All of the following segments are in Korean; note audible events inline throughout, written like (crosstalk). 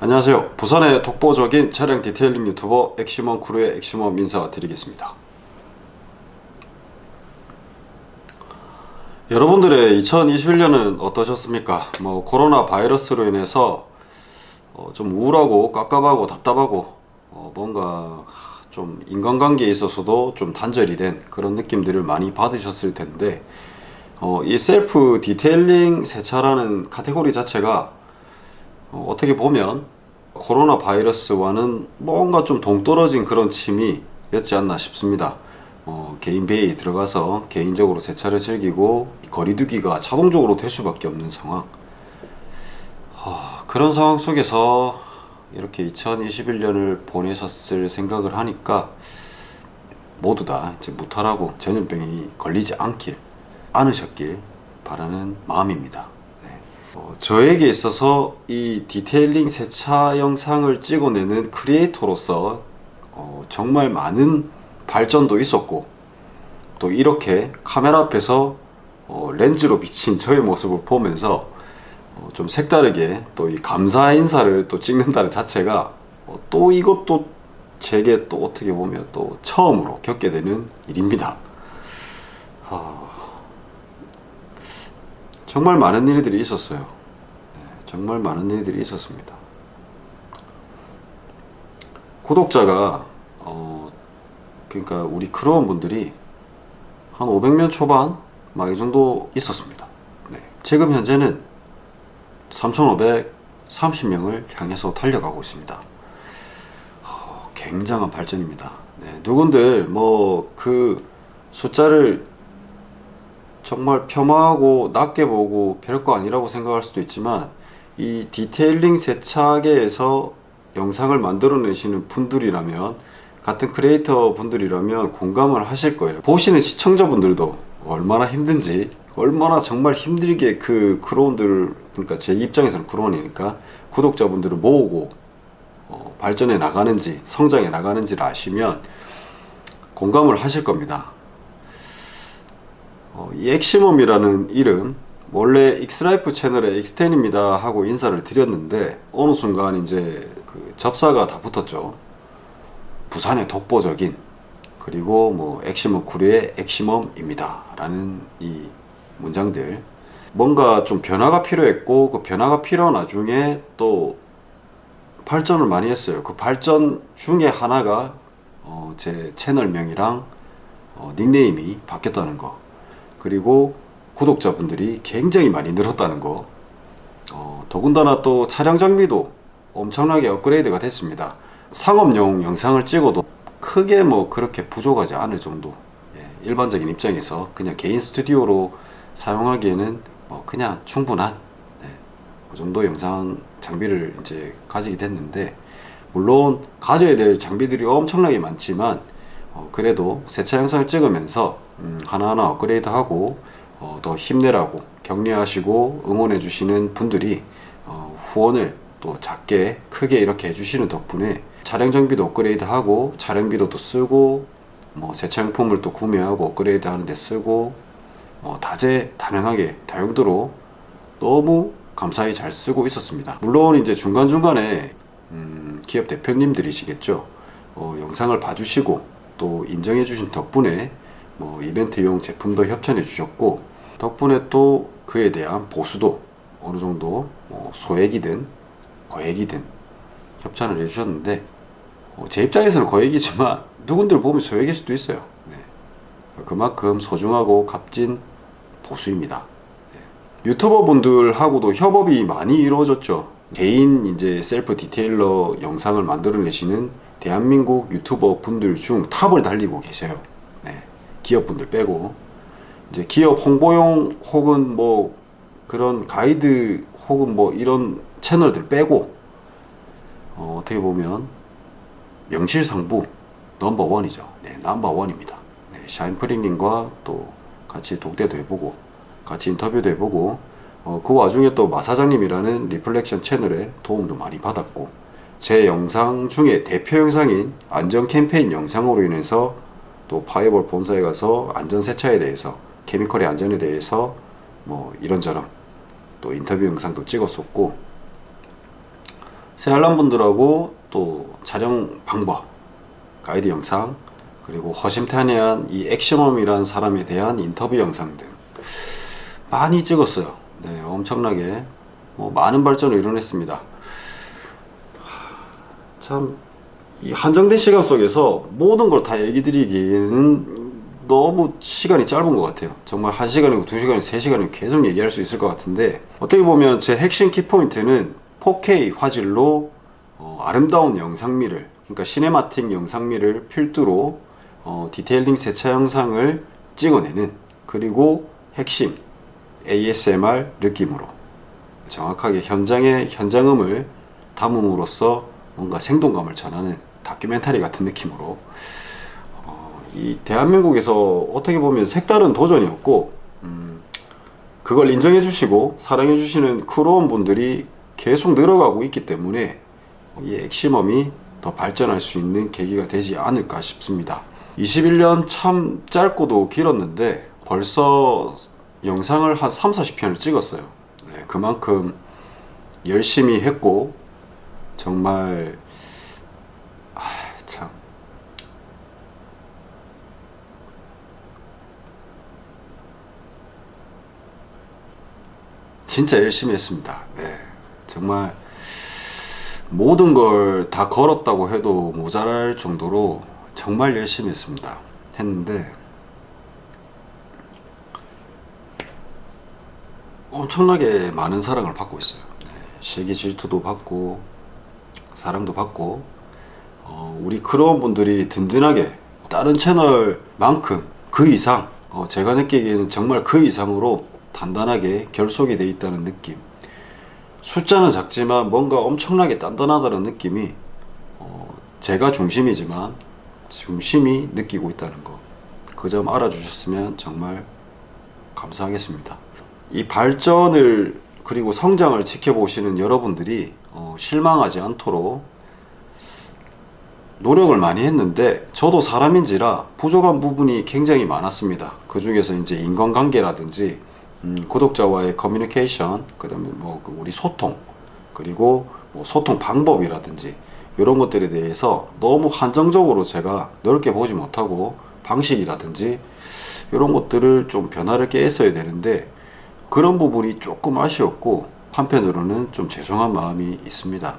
안녕하세요. 부산의 독보적인 차량 detailing 유튜버 엑시멈 크루의 엑시멈 인사 드리겠습니다. 여러분들의 2021년은 어떠셨습니까? 뭐 코로나 바이러스로 인해서 어, 좀 우울하고 깝깝하고 답답하고 어, 뭔가 좀 인간관계에 있어서도 좀 단절이 된 그런 느낌들을 많이 받으셨을 텐데 어, 이 셀프 detailing 세차라는 카테고리 자체가 어, 어떻게 보면 코로나 바이러스와는 뭔가 좀 동떨어진 그런 취미였지 않나 싶습니다. 어, 개인 배에 들어가서 개인적으로 세차를 즐기고 거리두기가 자동적으로 될 수밖에 없는 상황 어, 그런 상황 속에서 이렇게 2021년을 보내셨을 생각을 하니까 모두 다 이제 무탈하고 전염병이 걸리지 않길 않으셨길 바라는 마음입니다. 네. 어, 저에게 있어서 이 detailing 세차 영상을 찍어내는 크리에이터로서 어, 정말 많은 발전도 있었고 또 이렇게 카메라 앞에서 어, 렌즈로 비친 저의 모습을 보면서 어, 좀 색다르게 또 이 감사 인사를 또 찍는다는 자체가 어, 또 이것도 제게 또 어떻게 보면 또 처음으로 겪게 되는 일입니다. 어, 정말 많은 일들이 있었어요. 네, 정말 많은 일들이 있었습니다. 구독자가 어, 그러니까 우리 크루원 분들이 한 500명 초반 막 이 정도 있었습니다. 네, 지금 현재는 3,530명을 향해서 달려가고 있습니다. 어, 굉장한 발전입니다. 네, 누군들 뭐 그 숫자를 정말 폄하하고 낮게 보고 별거 아니라고 생각할 수도 있지만 이 detailing 세차계에서 영상을 만들어내시는 분들이라면 같은 크리에이터 분들이라면 공감을 하실 거예요. 보시는 시청자분들도 얼마나 힘든지 얼마나 정말 힘들게 그 크루원들 그러니까 제 입장에서는 크루원이니까 구독자분들을 모으고 어, 발전해 나가는지 성장해 나가는지를 아시면 공감을 하실 겁니다 엑시멈이라는 이름 원래 익스라이프 채널의 익스텐입니다 하고 인사를 드렸는데 어느 순간 이제 그 접사가 다 붙었죠. 부산의 독보적인 그리고 뭐 엑시멈 크루의 엑시멈입니다 라는 이 문장들. 뭔가 좀 변화가 필요했고 그 변화가 필요한 와중에 또 발전을 많이 했어요. 그 발전 중에 하나가 어, 제 채널명이랑 어, 닉네임이 바뀌었다는 거 그리고 구독자분들이 굉장히 많이 늘었다는 거. 어, 더군다나 또 차량 장비도 엄청나게 업그레이드가 됐습니다. 상업용 영상을 찍어도 크게 뭐 그렇게 부족하지 않을 정도 예, 일반적인 입장에서 그냥 개인 스튜디오로 사용하기에는 뭐 그냥 충분한 네, 그 정도 영상 장비를 이제 가지게 됐는데 물론 가져야 될 장비들이 엄청나게 많지만 어, 그래도 세차 영상을 찍으면서 음, 하나하나 업그레이드하고 어, 더 힘내라고 격려하시고 응원해 주시는 분들이 어, 후원을 또 작게 크게 이렇게 해주시는 덕분에 차량 장비도 업그레이드하고 차량비도 또 쓰고 뭐 세차용품을 또 구매하고 업그레이드 하는데 쓰고 어, 다재다능하게 다용도로 너무 감사히 잘 쓰고 있었습니다. 물론 이제 중간중간에 음, 기업 대표님들이시겠죠? 어, 영상을 봐주시고 또 인정해 주신 덕분에 뭐 이벤트용 제품도 협찬해 주셨고 덕분에 또 그에 대한 보수도 어느 정도 뭐 소액이든 거액이든 협찬을 해주셨는데 어, 제 입장에서는 거액이지만 (laughs) 누군들 보면 소액일 수도 있어요 네. 그만큼 소중하고 값진 보수입니다 네. 유튜버 분들하고도 협업이 많이 이루어졌죠 개인 이제 셀프 디테일러 영상을 만들어내시는 대한민국 유튜버 분들 중 탑을 달리고 계세요 네. 기업분들 빼고. 이제 기업 홍보용 혹은 뭐 그런 가이드 혹은 뭐 이런 채널들 빼고 어, 떻게 보면 명실상부 넘버원이죠. 네, 넘버원입니다. 네, 샤인프릭님과 또 같이 독대도 해보고 같이 인터뷰도 해보고 어, 그 와중에 또 마사장님이라는 리플렉션 채널에 도움도 많이 받았고 제 영상 중에 대표 영상인 안전 캠페인 영상으로 인해서 또 파이어볼 본사에 가서 안전 세차에 대해서 chemical의 안전에 대해서 뭐 이런저런 또 인터뷰 영상도 찍었었고 새알람 분들하고 또 촬영 방법, 가이드 영상, 그리고 허심탄회한 이 액션홈이라는 사람에 대한 인터뷰 영상 등 많이 찍었어요. 네, 엄청나게 뭐 많은 발전을 이뤄냈습니다. 참, 이 한정된 시간 속에서 모든 걸 다 얘기 드리기에는 너무 시간이 짧은 것 같아요. 정말 한시간이고두시간이세시간이 계속 얘기할 수 있을 것 같은데, 어떻게 보면 제 핵심 키포인트는 4K 화질로 어, 아름다운 영상미를, 그러니까 cinematic 영상미를 필두로 어, detailing 세차 영상을 찍어내는, 그리고 핵심 ASMR 느낌으로 정확하게 현장의 현장음을 담음으로써 뭔가 생동감을 전하는 다큐멘터리 같은 느낌으로. 어, 이 대한민국에서 어떻게 보면 색다른 도전이었고 음, 그걸 인정해 주시고 사랑해 주시는 크루원 분들이 계속 늘어가고 있기 때문에 이 액시멈이 더 발전할 수 있는 계기가 되지 않을까 싶습니다. 21년 참 짧고도 길었는데 벌써 영상을 한 3, 40편을 찍었어요. 네, 그만큼 열심히 했고 정말 아, 참 진짜 열심히 했습니다. 네, 정말 모든 걸 다 걸었다고 해도 모자랄 정도로 정말 열심히 했습니다. 했는데 엄청나게 많은 사랑을 받고 있어요. 네, 세계 질투도 받고 사랑도 받고 어, 우리 크루원 분들이 든든하게 다른 채널만큼 그 이상 어, 제가 느끼기에는 정말 그 이상으로 단단하게 결속이 돼 있다는 느낌. 숫자는 작지만 뭔가 엄청나게 단단하다는 느낌이 어, 제가 중심이지만 중심이 느끼고 있다는 거. 그 점 알아주셨으면 정말 감사하겠습니다. 이 발전을 그리고 성장을 지켜보시는 여러분들이 어, 실망하지 않도록 노력을 많이 했는데 저도 사람인지라 부족한 부분이 굉장히 많았습니다. 그 중에서 이제 인간관계라든지 음, 구독자와의 커뮤니케이션, 그다음에 뭐그 우리 소통, 그리고 뭐 소통 방법이라든지 이런 것들에 대해서 너무 한정적으로 제가 넓게 보지 못하고 방식이라든지 이런 것들을 좀 변화를 깨했어야 되는데 그런 부분이 조금 아쉬웠고 한편으로는 좀 죄송한 마음이 있습니다.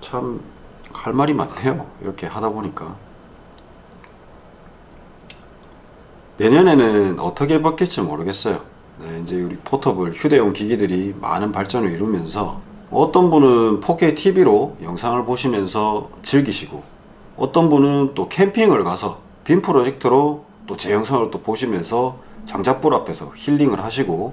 참 할 말이 많네요. 이렇게 하다 보니까 내년에는 어떻게 바뀔지 모르겠어요. 네, 이제 우리 포터블 휴대용 기기들이 많은 발전을 이루면서 어떤 분은 4K TV로 영상을 보시면서 즐기시고 어떤 분은 또 캠핑을 가서 빔 프로젝터로 또 제 영상을 또 보시면서 장작불 앞에서 힐링을 하시고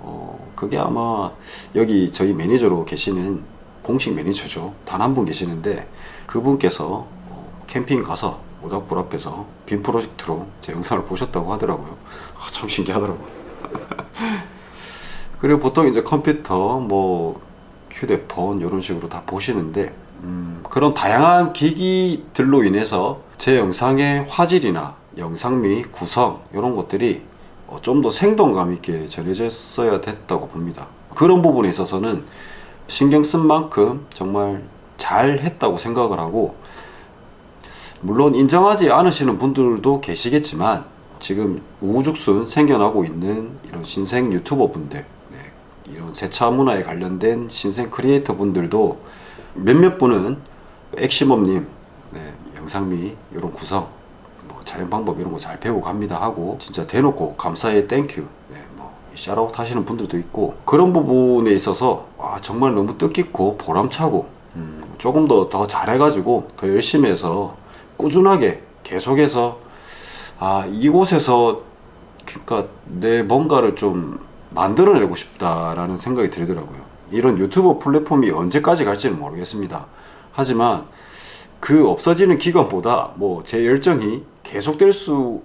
어, 그게 아마 여기 저희 매니저로 계시는 공식 매니저죠. 단 한 분 계시는데 그분께서 어, 캠핑 가서 모닥불 앞에서 빔 프로젝트로 제 영상을 보셨다고 하더라고요. 아, 참 신기하더라고요. (laughs) 그리고 보통 이제 컴퓨터, 뭐 휴대폰 이런 식으로 다 보시는데 음, 그런 다양한 기기들로 인해서 제 영상의 화질이나 영상미, 구성 이런 것들이 어, 좀더 생동감 있게 전해졌어야 됐다고 봅니다. 그런 부분에 있어서는 신경 쓴 만큼 정말 잘 했다고 생각을 하고 물론 인정하지 않으시는 분들도 계시겠지만 지금 우후죽순 생겨나고 있는 이런 신생 유튜버 분들 네, 이런 세차 문화에 관련된 신생 크리에이터 분들도 몇몇 분은 엑시멈님 네, 영상미 이런 구성 뭐 촬영 방법 이런 거 잘 배우고 갑니다 하고 진짜 대놓고 감사해 thank you 네, 뭐 샤라웃 하시는 분들도 있고 그런 부분에 있어서 와, 정말 너무 뜻깊고 보람차고 음, 조금 더 더 잘해가지고 더 열심히 해서 꾸준하게 계속해서 아 이곳에서 그러니까 내 뭔가를 좀 만들어내고 싶다라는 생각이 들더라고요. 이런 유튜브 플랫폼이 언제까지 갈지는 모르겠습니다. 하지만 그 없어지는 기간보다 뭐 제 열정이 계속될 수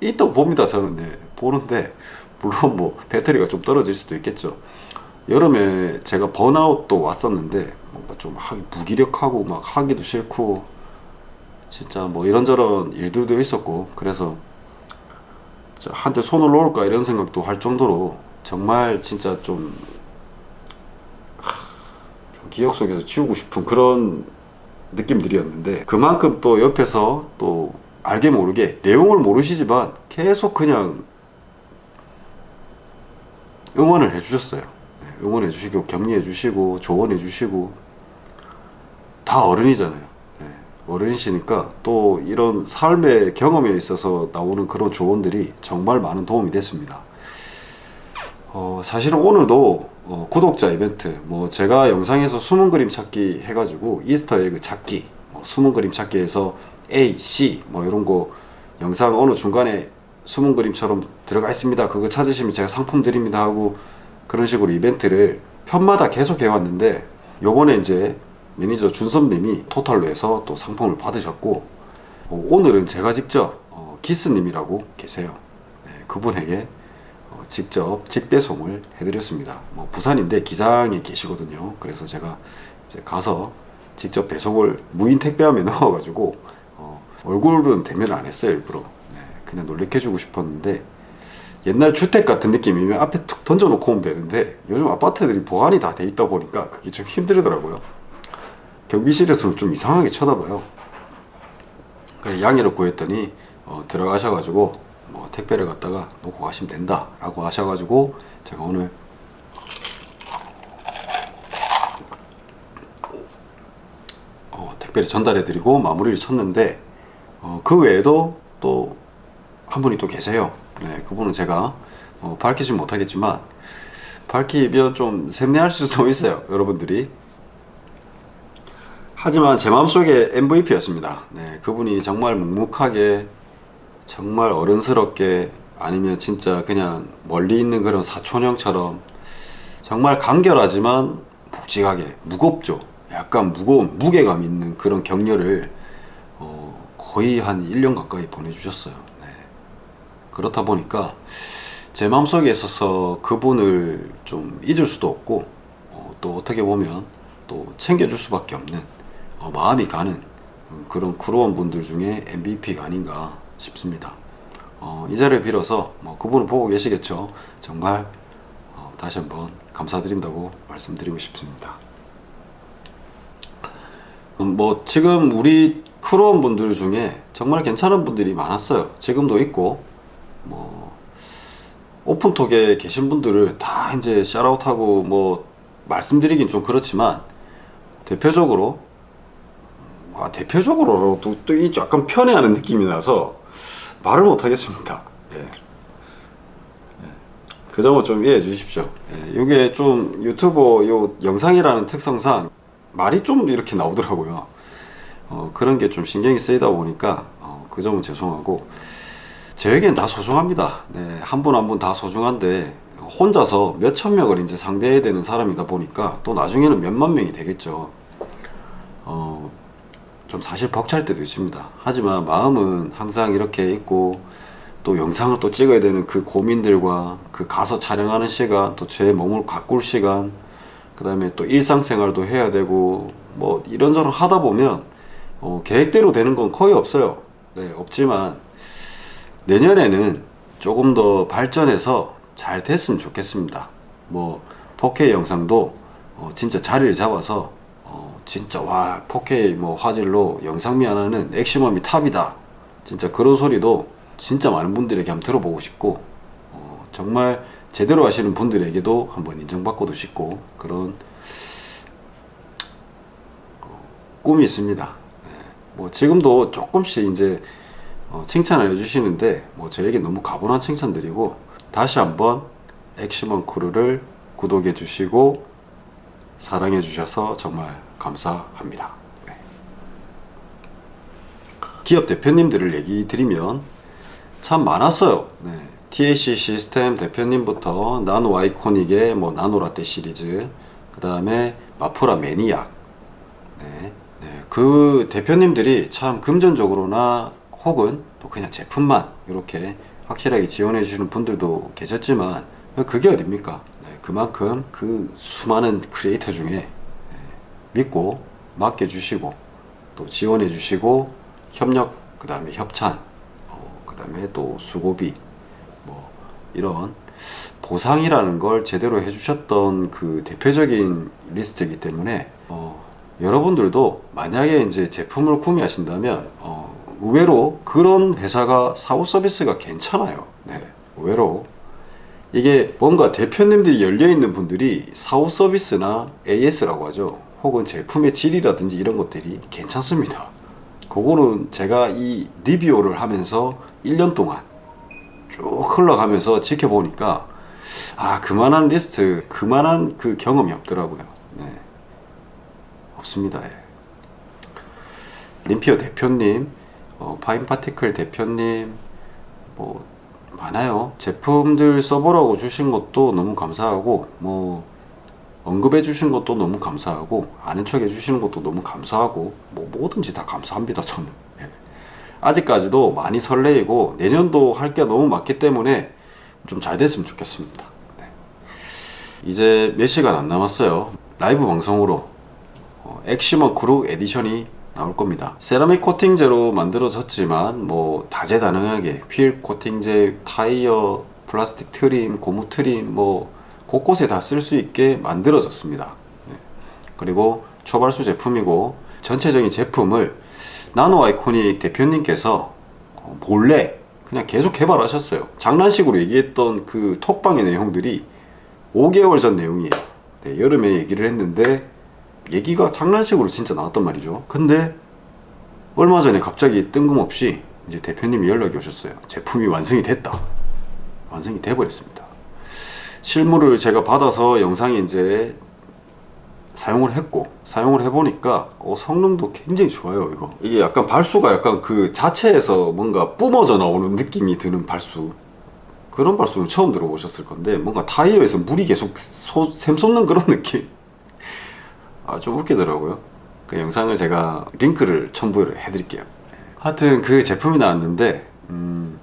있다고 봅니다. 저는 네, 보는데 물론 뭐 배터리가 좀 떨어질 수도 있겠죠. 여름에 제가 번아웃도 왔었는데 뭔가 좀 하기 무기력하고 막 하기도 싫고 진짜 뭐 이런저런 일들도 있었고 그래서 한테 손을 놓을까 이런 생각도 할 정도로 정말 진짜 좀 하, 기억 속에서 지우고 싶은 그런 느낌들이었는데 그만큼 또 옆에서 또 알게 모르게 내용을 모르시지만 계속 그냥 응원을 해주셨어요. 네, 응원해 주시고 격려해 주시고 조언해 주시고 다 어른이잖아요. 네, 어른이시니까 또 이런 삶의 경험에 있어서 나오는 그런 조언들이 정말 많은 도움이 됐습니다. 어, 사실은 오늘도 어, 구독자 이벤트 뭐 제가 영상에서 숨은 그림 찾기 해가지고 Easter egg 찾기 뭐 숨은 그림 찾기에서 A, C 뭐 이런 거 영상 어느 중간에 숨은 그림처럼 들어가 있습니다 그거 찾으시면 제가 상품 드립니다 하고 그런 식으로 이벤트를 편마다 계속 해왔는데 요번에 이제 매니저 준섭님이 토탈로 해서 또 상품을 받으셨고 어, 오늘은 제가 직접 어, 기스님이라고 계세요 네, 그분에게 어, 직접 직배송을 해드렸습니다. 뭐 부산인데 기장에 계시거든요. 그래서 제가 가서 직접 배송을 무인 택배함에 (laughs) 넣어 가지고 어, 얼굴은 대면 안 했어요 일부러. 네, 그냥 놀래켜 주고 싶었는데 옛날 주택 같은 느낌이면 앞에 툭 던져놓고 오면 되는데 요즘 아파트들이 보안이 다 돼 있다 보니까 그게 좀 힘들더라고요. 경비실에서는 좀 이상하게 쳐다봐요. 그래 양해를 구했더니 어, 들어가셔가지고 뭐 택배를 갖다가 놓고 가시면 된다 라고 하셔가지고 제가 오늘 어, 택배를 전달해 드리고 마무리를 쳤는데 어, 그 외에도 또 한 분이 또 계세요 네, 그분은 제가 어, 밝히지 못하겠지만 밝히면 좀 샘내할 수도 (laughs) 있어요 여러분들이 하지만 제 마음속에 MVP였습니다. 네, 그분이 정말 묵묵하게 정말 어른스럽게 아니면 진짜 그냥 멀리 있는 그런 사촌형처럼 정말 간결하지만 묵직하게 무겁죠. 약간 무거운 무게감 있는 그런 격려를 어, 거의 한 1년 가까이 보내주셨어요. 네. 그렇다 보니까 제 마음속에 있어서 그분을 좀 잊을 수도 없고 어, 또 어떻게 보면 또 챙겨줄 수밖에 없는 어, 마음이 가는 그런 크루원 분들 중에 MVP가 아닌가 싶습니다. 어, 이 자리를 빌어서 뭐 그분을 보고 계시겠죠. 정말 어, 다시 한번 감사드린다고 말씀드리고 싶습니다. 음, 뭐 지금 우리 크루원 분들 중에 정말 괜찮은 분들이 많았어요. 지금도 있고 뭐 오픈톡에 계신 분들을 다 이제 샤라웃하고 뭐 말씀드리긴 좀 그렇지만 대표적으로 아, 대표적으로 또, 또 약간 편애하는 느낌이 나서 말을 못하겠습니다. 예. 예. 그 점은 좀 이해해 주십시오. 예. 이게 좀 유튜버 요 영상이라는 특성상 말이 좀 이렇게 나오더라고요. 어, 그런 게 좀 신경이 쓰이다 보니까 어, 그 점은 죄송하고 저에겐 다 소중합니다. 네, 한 분 한 분 다 소중한데 혼자서 몇천 명을 이제 상대해야 되는 사람이다 보니까 또 나중에는 몇만 명이 되겠죠. 어, 좀 사실 벅찰 때도 있습니다. 하지만 마음은 항상 이렇게 있고 또 영상을 또 찍어야 되는 그 고민들과 그 가서 촬영하는 시간 또 제 몸을 가꿀 시간 그 다음에 또 일상생활도 해야 되고 뭐 이런저런 하다 보면 어, 계획대로 되는 건 거의 없어요. 네, 없지만 내년에는 조금 더 발전해서 잘 됐으면 좋겠습니다. 뭐 4K 영상도 어, 진짜 자리를 잡아서 진짜 와 4K 뭐 화질로 영상미 하나는 액시멈이 탑이다 진짜 그런 소리도 진짜 많은 분들에게 한번 들어보고 싶고 어, 정말 제대로 하시는 분들에게도 한번 인정받고도 싶고 그런 어, 꿈이 있습니다 네. 뭐 지금도 조금씩 이제 어, 칭찬을 해주시는데 뭐 저에게 너무 가분한 칭찬드리고 다시 한번 액시먼 크루를 구독해 주시고 사랑해 주셔서 정말 감사합니다. 네. 기업 대표님들을 얘기 드리면 참 많았어요. 네. TAC 시스템 대표님부터 나노 아이코닉의 뭐 나노라떼 시리즈 그 다음에 마프라 매니악 네. 네. 그 대표님들이 참 금전적으로나 혹은 또 그냥 제품만 이렇게 확실하게 지원해 주시는 분들도 계셨지만 그게 어딥니까 네. 그만큼 그 수많은 크리에이터 중에 믿고 맡겨주시고 또 지원해 주시고 협력 그 다음에 협찬 어, 그 다음에 또 수고비 뭐 이런 보상이라는 걸 제대로 해주셨던 그 대표적인 리스트이기 때문에 어, 여러분들도 만약에 이제 제품을 구매하신다면 어, 의외로 그런 회사가 사후 서비스가 괜찮아요. 네, 의외로 이게 뭔가 대표님들이 열려 있는 분들이 사후 서비스나 AS라고 하죠. 혹은 제품의 질이라든지 이런 것들이 괜찮습니다. 그거는 제가 이 리뷰를 하면서 1년 동안 쭉 흘러가면서 지켜보니까 아 그만한 리스트 그만한 그 경험이 없더라고요 네. 없습니다 예. 림피어 대표님 어, 파인파티클 대표님 뭐 많아요 제품들 써보라고 주신 것도 너무 감사하고 뭐 언급해 주신 것도 너무 감사하고 아는 척 해주시는 것도 너무 감사하고 뭐 뭐든지 다 감사합니다 저는 예. 아직까지도 많이 설레이고 내년도 할 게 너무 많기 때문에 좀 잘 됐으면 좋겠습니다 네. 이제 몇 시간 안 남았어요 라이브 방송으로 어, 엑시멈 크루 edition이 나올 겁니다 세라믹 코팅제로 만들어졌지만 뭐 다재다능하게 휠 코팅제, 타이어, 플라스틱 trim, 고무 trim 뭐 곳곳에 다 쓸 수 있게 만들어졌습니다. 네. 그리고 초발수 제품이고 전체적인 제품을 나노 아이코닉 대표님께서 어, 몰래 그냥 계속 개발하셨어요. 장난식으로 얘기했던 그 톡방의 내용들이 5개월 전 내용이에요. 네, 여름에 얘기를 했는데 얘기가 장난식으로 진짜 나왔단 말이죠. 근데 얼마 전에 갑자기 뜬금없이 이제 대표님이 연락이 오셨어요. 제품이 완성이 됐다. 완성이 돼버렸습니다 실물을 제가 받아서 영상에 이제 사용을 했고 사용을 해보니까 어, 성능도 굉장히 좋아요 이거. 이게 약간 발수가 약간 그 자체에서 뭔가 뿜어져 나오는 느낌이 드는 발수. 그런 발수는 처음 들어보셨을 건데 뭔가 타이어에서 물이 계속 소, 샘솟는 그런 (laughs) 느낌. 아 좀 웃기더라고요. 그 영상을 제가 링크를 첨부를 해드릴게요. 하여튼 그 제품이 나왔는데 음,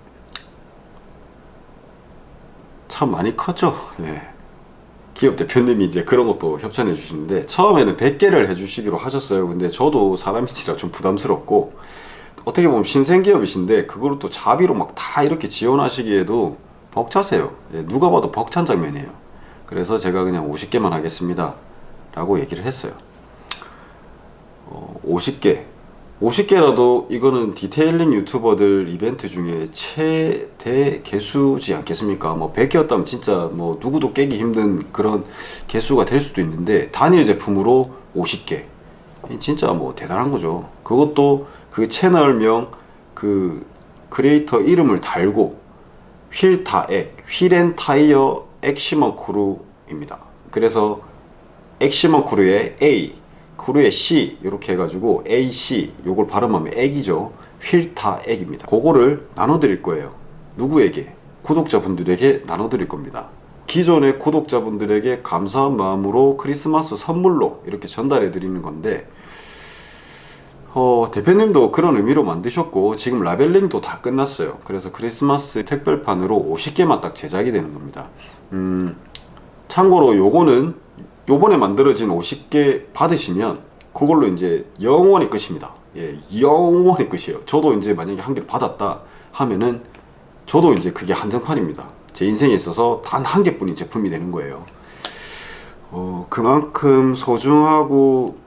참 많이 컸죠. 예. 기업 대표님이 이제 그런 것도 협찬해 주시는데 처음에는 100개를 해주시기로 하셨어요. 근데 저도 사람인지라 좀 부담스럽고 어떻게 보면 신생기업이신데 그걸 또 자비로 막 다 이렇게 지원하시기에도 벅차세요. 예, 누가 봐도 벅찬 장면이에요. 그래서 제가 그냥 50개만 하겠습니다. 라고 얘기를 했어요. 어, 50개 50개라도 이거는 detailing 유튜버들 이벤트 중에 최대 개수지 않겠습니까? 뭐 100개였다면 진짜 뭐 누구도 깨기 힘든 그런 개수가 될 수도 있는데 단일 제품으로 50개. 진짜 뭐 대단한 거죠. 그것도 그 채널명 그 크리에이터 이름을 달고 휠타액 wheel and tire 엑시멈 크루입니다. 그래서 엑시멈 크루의 A 크루의 C 이렇게 해가지고 AC 요걸 발음하면 액이죠. 휠타 액입니다. 그거를 나눠 드릴 거예요. 누구에게? 구독자분들에게 나눠 드릴 겁니다. 기존의 구독자분들에게 감사한 마음으로 크리스마스 선물로 이렇게 전달해 드리는 건데 어, 대표님도 그런 의미로 만드셨고 지금 라벨링도 다 끝났어요. 그래서 크리스마스 특별판으로 50개만 딱 제작이 되는 겁니다. 음, 참고로 요거는 요번에 만들어진 50개 받으시면 그걸로 이제 영원히 끝입니다. 예, 영원히 끝이에요. 저도 이제 만약에 한 개를 받았다 하면은 저도 이제 그게 한정판입니다. 제 인생에 있어서 단 한 개뿐인 제품이 되는 거예요. 어, 그만큼 소중하고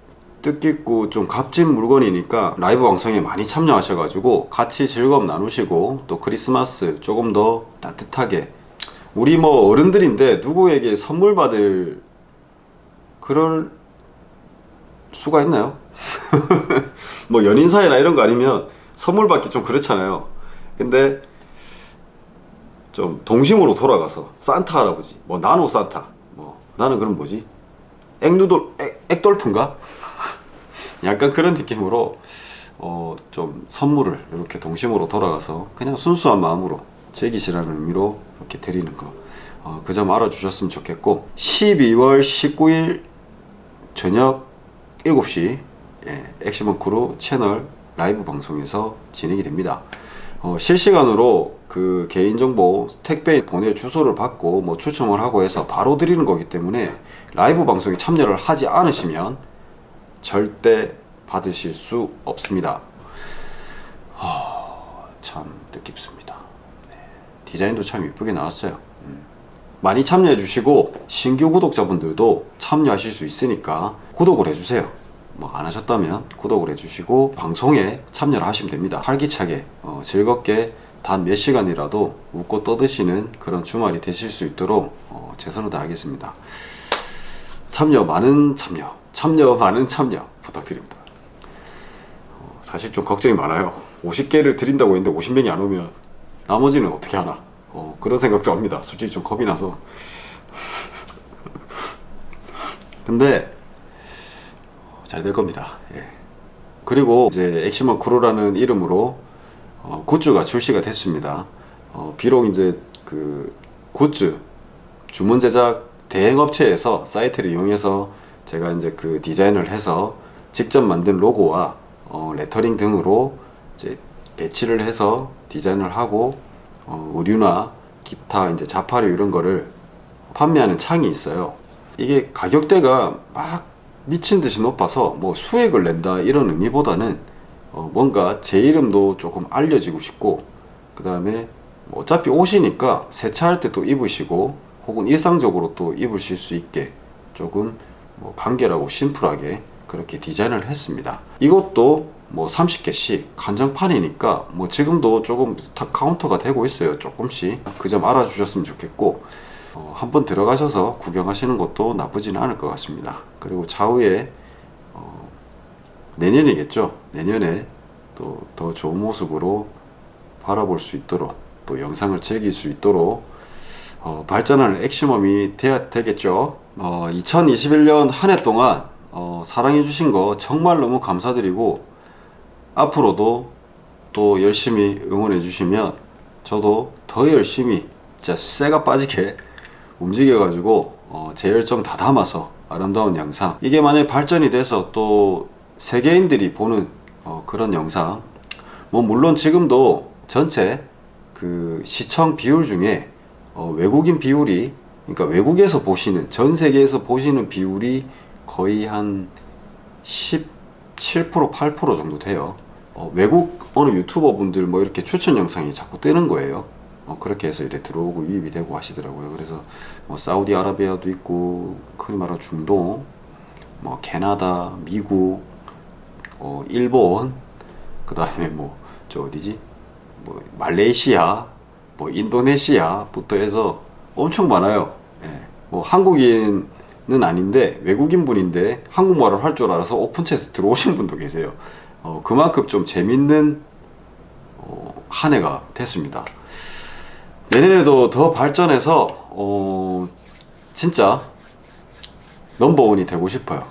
뜻깊고 좀 값진 물건이니까 라이브 방송에 많이 참여하셔 가지고 같이 즐거움 나누시고 또 크리스마스 조금 더 따뜻하게 우리 뭐 어른들인데 누구에게 선물 받을 그럴 수가 있나요? (laughs) 뭐 연인 사이나 이런 거 아니면 선물 받기 좀 그렇잖아요. 근데 좀 동심으로 돌아가서 산타 할아버지 뭐 나노 산타 뭐 나는 그럼 뭐지? 액누돌 액, 액돌프인가? (laughs) 약간 그런 느낌으로 어 좀 선물을 이렇게 동심으로 돌아가서 그냥 순수한 마음으로 즐기시라는 의미로 이렇게 드리는 거. 어, 그점 알아주셨으면 좋겠고 12월 19일 저녁 7시 예, 엑시멈 크루 채널 라이브 방송에서 진행이 됩니다 어, 실시간으로 그 개인정보 택배 보낼 주소를 받고 뭐 추첨을 하고 해서 바로 드리는 거기 때문에 라이브 방송에 참여를 하지 않으시면 절대 받으실 수 없습니다 어, 참 뜻깊습니다 네. 디자인도 참 이쁘게 나왔어요 음. 많이 참여해 주시고 신규 구독자분들도 참여하실 수 있으니까 구독을 해주세요. 뭐 안 하셨다면 구독을 해주시고 방송에 참여를 하시면 됩니다. 활기차게 어, 즐겁게 단 몇 시간이라도 웃고 떠드시는 그런 주말이 되실 수 있도록 어, 최선을 다하겠습니다. 참여 많은 참여 참여 많은 참여 부탁드립니다. 어, 사실 좀 걱정이 많아요. 50개를 드린다고 했는데 50명이 안 오면 나머지는 어떻게 하나 어, 그런 생각도 합니다. 솔직히 좀 겁이 나서. 근데 잘 될 겁니다. 예. 그리고 이제 엑시멈 크루라는 이름으로 어, 굿즈가 출시가 됐습니다. 어, 비록 이제 그 굿즈 주문 제작 대행업체에서 사이트를 이용해서 제가 이제 그 디자인을 해서 직접 만든 로고와 어, 레터링 등으로 이제 배치를 해서 디자인을 하고 어, 의류나 기타 이제 자파류 이런 거를 판매하는 창이 있어요. 이게 가격대가 막 미친 듯이 높아서 뭐 수익을 낸다 이런 의미보다는 어, 뭔가 제 이름도 조금 알려지고 싶고 그 다음에 뭐 어차피 옷이니까 세차할 때 또 입으시고 혹은 일상적으로 또 입으실 수 있게 조금 뭐 간결하고 심플하게 그렇게 디자인을 했습니다. 이것도 뭐 30개씩 간장판이니까 뭐 지금도 조금 다 카운터가 되고 있어요. 조금씩 그 점 알아주셨으면 좋겠고 어, 한번 들어가셔서 구경하시는 것도 나쁘지는 않을 것 같습니다. 그리고 차후에 어, 내년이겠죠. 내년에 또 더 좋은 모습으로 바라볼 수 있도록 또 영상을 즐길 수 있도록 어, 발전하는 엑시멈이 돼야 되겠죠. 어, 2021년 한 해 동안 어, 사랑해 주신 거 정말 너무 감사드리고 앞으로도 또 열심히 응원해 주시면 저도 더 열심히 진짜 쇠가 빠지게 움직여 가지고 어, 제 열정 다 담아서 아름다운 영상 이게 만약 발전이 돼서 또 세계인들이 보는 어, 그런 영상 뭐 물론 지금도 전체 그 시청 비율 중에 어, 외국인 비율이 그러니까 외국에서 보시는 전 세계에서 보시는 비율이 거의 한 17% 8% 정도 돼요 어, 외국 어느 유튜버 분들 뭐 이렇게 추천 영상이 자꾸 뜨는 거예요. 어, 그렇게 해서 이래 들어오고 유입이 되고 하시더라고요. 그래서 뭐 사우디아라비아도 있고 흔히 말하는 중동 뭐 캐나다 미국 어, 일본 그 다음에 뭐 저 어디지? 뭐 말레이시아 뭐 인도네시아부터 해서 엄청 많아요. 예. 뭐 한국인 는 아닌데 외국인 분인데 한국말을 할 줄 알아서 오픈챗에 들어오신 분도 계세요 어, 그만큼 좀 재밌는 어, 한 해가 됐습니다. 내년에도 더 발전해서 어, 진짜 넘버원이 되고 싶어요.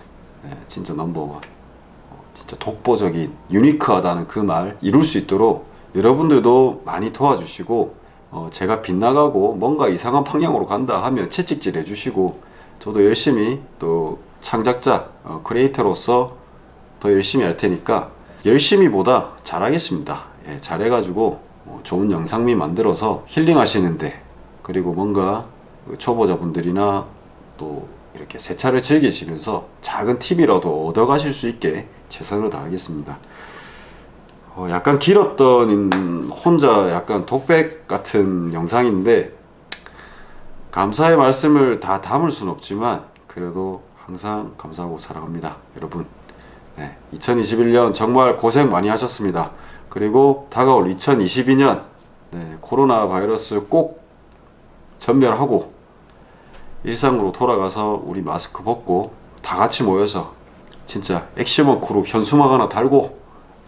네, 진짜 넘버원. 어, 진짜 독보적인 유니크하다는 그 말 이룰 수 있도록 여러분들도 많이 도와주시고 어, 제가 빗나가고 뭔가 이상한 방향으로 간다 하면 채찍질 해주시고 저도 열심히 또 창작자 어, 크리에이터로서 더 열심히 할 테니까 열심히보다 잘하겠습니다. 예, 잘해가지고 어, 좋은 영상미 만들어서 힐링 하시는데 그리고 뭔가 그 초보자분들이나 또 이렇게 세차를 즐기시면서 작은 팁이라도 얻어 가실 수 있게 최선을 다하겠습니다. 어, 약간 길었던 혼자 약간 독백 같은 영상인데 감사의 말씀을 다 담을 수는 없지만 그래도 항상 감사하고 사랑합니다 여러분 네, 2021년 정말 고생 많이 하셨습니다 그리고 다가올 2022년 네, 코로나 바이러스 꼭 전멸하고 일상으로 돌아가서 우리 마스크 벗고 다 같이 모여서 진짜 엑시멈 크루 현수막 하나 달고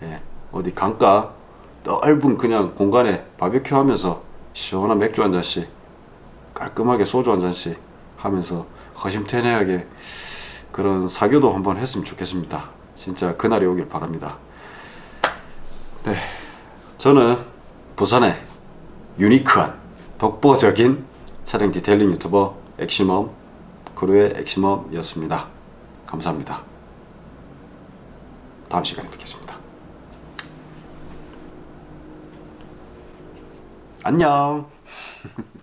예, 어디 강가 넓은 그냥 공간에 바비큐 하면서 시원한 맥주 한 잔씩 깔끔하게 소주 한 잔씩 하면서 허심탄회하게 그런 사교도 한번 했으면 좋겠습니다. 진짜 그날이 오길 바랍니다. 네, 저는 부산의 유니크한 독보적인 차량 detailing 유튜버 엑시멈 크루의 엑시멈이었습니다. 감사합니다. 다음 시간에 뵙겠습니다. 안녕 (laughs)